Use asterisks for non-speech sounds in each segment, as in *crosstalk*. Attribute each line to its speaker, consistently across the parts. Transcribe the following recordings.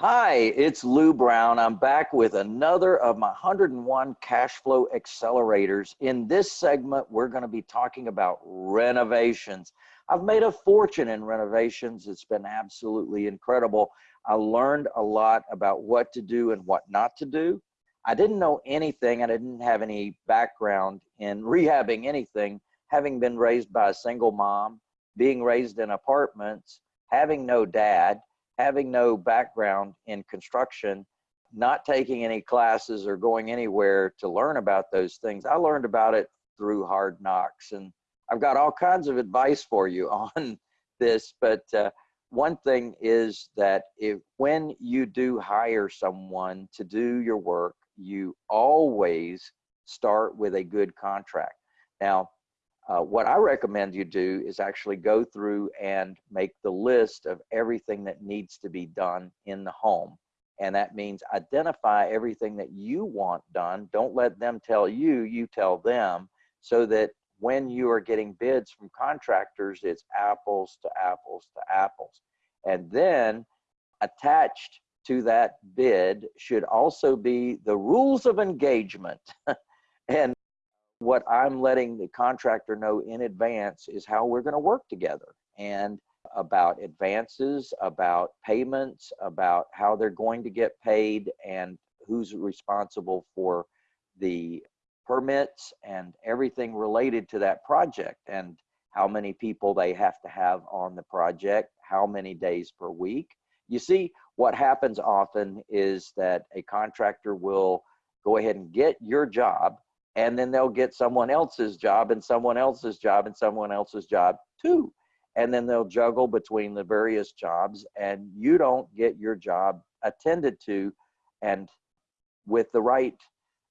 Speaker 1: Hi, it's Lou Brown. I'm back with another of my 101 cash flow accelerators. In this segment, we're going to be talking about renovations. I've made a fortune in renovations. It's been absolutely incredible. I learned a lot about what to do and what not to do. I didn't know anything. I didn't have any background in rehabbing anything, having been raised by a single mom, being raised in apartments, having no dad having no background in construction, not taking any classes or going anywhere to learn about those things, I learned about it through hard knocks. And I've got all kinds of advice for you *laughs* on this, but uh, one thing is that if when you do hire someone to do your work, you always start with a good contract. Now, uh, what I recommend you do is actually go through and make the list of everything that needs to be done in the home. And that means identify everything that you want done. Don't let them tell you, you tell them, so that when you are getting bids from contractors, it's apples to apples to apples. And then attached to that bid should also be the rules of engagement. *laughs* and what I'm letting the contractor know in advance is how we're going to work together and about advances, about payments, about how they're going to get paid and who's responsible for the permits and everything related to that project and how many people they have to have on the project, how many days per week. You see, what happens often is that a contractor will go ahead and get your job and then they'll get someone else's job and someone else's job and someone else's job too. And then they'll juggle between the various jobs and you don't get your job attended to and with the right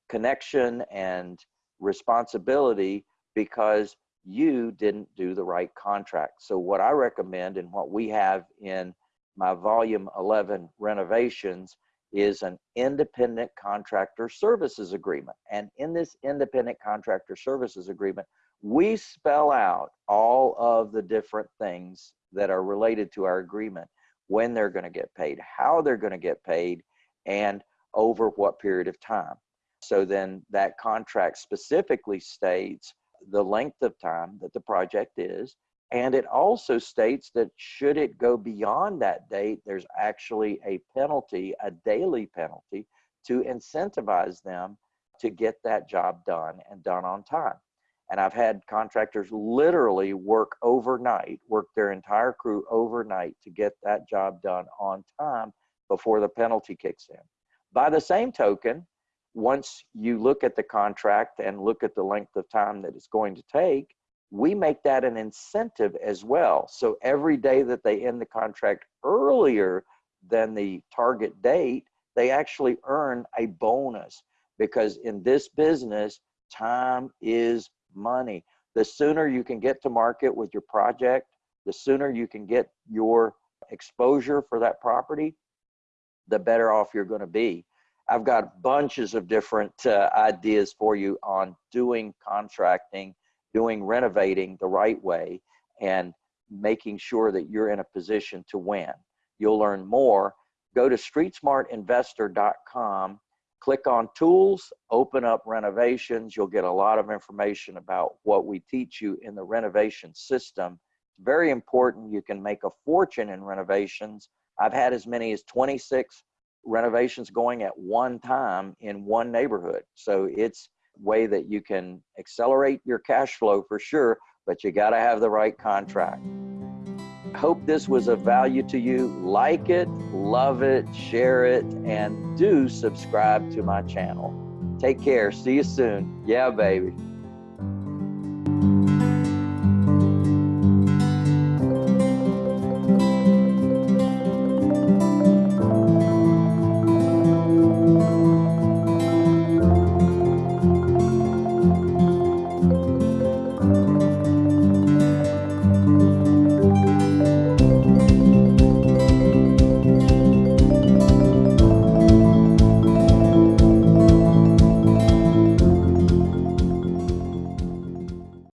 Speaker 1: connection and responsibility because you didn't do the right contract. So what i recommend and what we have in my volume 11 renovations is an independent contractor services agreement. And in this independent contractor services agreement, we spell out all of the different things that are related to our agreement, when they're going to get paid, how they're going to get paid, and over what period of time. So then that contract specifically states the length of time that the project is, and it also states that should it go beyond that date, there's actually a penalty, a daily penalty, to incentivize them to get that job done and done on time. And I've had contractors literally work overnight, work their entire crew overnight to get that job done on time before the penalty kicks in. By the same token, once you look at the contract and look at the length of time that it's going to take, we make that an incentive as well. So every day that they end the contract earlier than the target date, they actually earn a bonus because in this business, time is money. The sooner you can get to market with your project, the sooner you can get your exposure for that property, the better off you're going to be. I've got bunches of different uh, ideas for you on doing contracting doing renovating the right way and making sure that you're in a position to win. You'll learn more. Go to streetsmartinvestor.com, click on tools, open up renovations. You'll get a lot of information about what we teach you in the renovation system. It's very important. You can make a fortune in renovations. I've had as many as 26 renovations going at one time in one neighborhood. So it's way that you can accelerate your cash flow for sure, but you got to have the right contract. Hope this was of value to you. Like it, love it, share it, and do subscribe to my channel. Take care. See you soon. Yeah, baby.